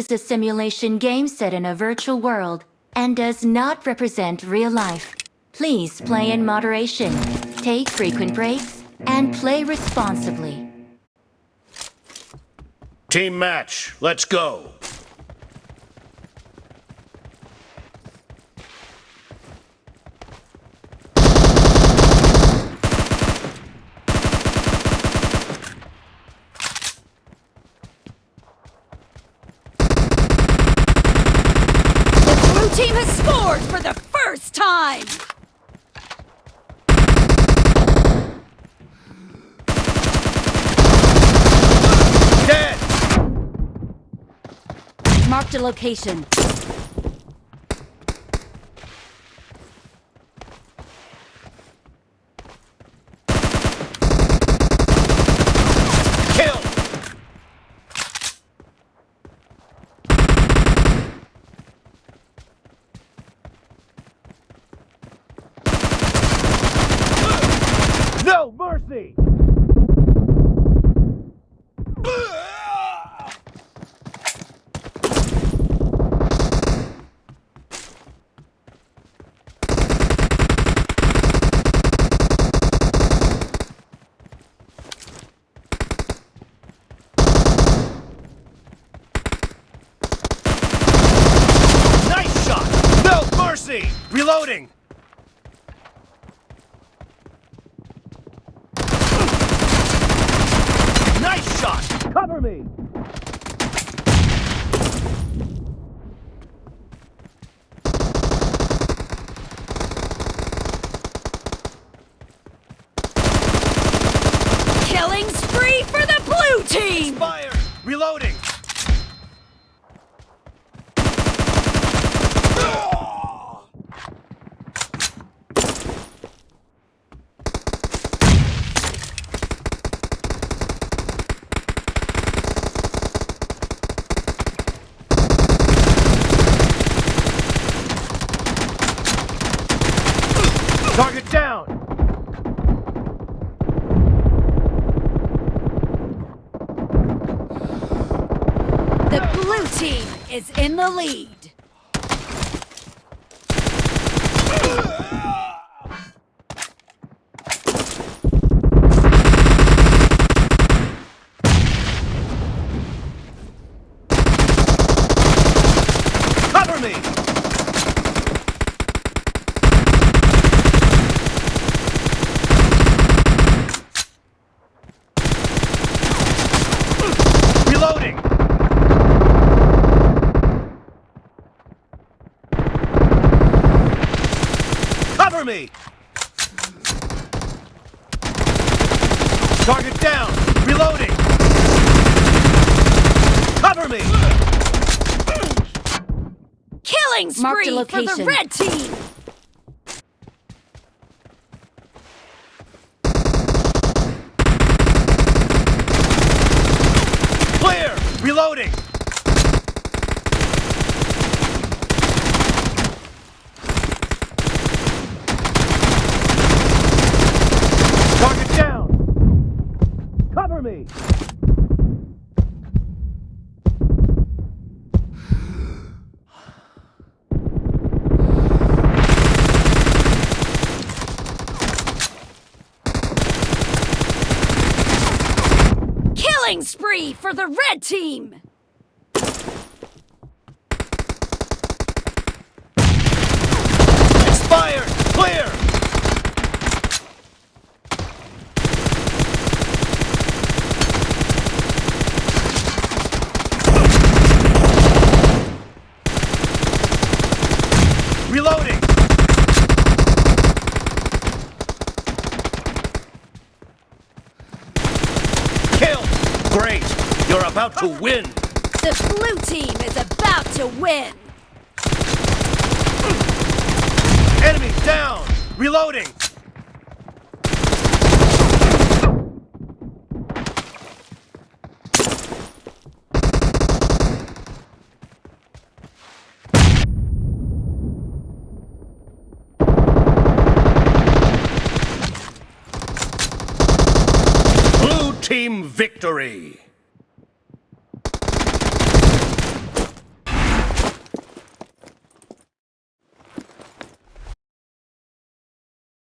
is a simulation game set in a virtual world and does not represent real life. Please play in moderation, take frequent breaks, and play responsibly. Team match, let's go. Team has scored for the first time! Dead! Marked a location. Reloading! Nice shot! Cover me! Killing spree for the blue team! Fire! Reloading! Target down! The blue team is in the lead. Cover me! Reloading! Cover me! Target down! Reloading! Cover me! Killing Marked a spree for the red team! Clear! Reloading! Target down! Cover me! Killing spree for the red team! Great! You're about to win! The blue team is about to win! Enemy down! Reloading! Blue team victory!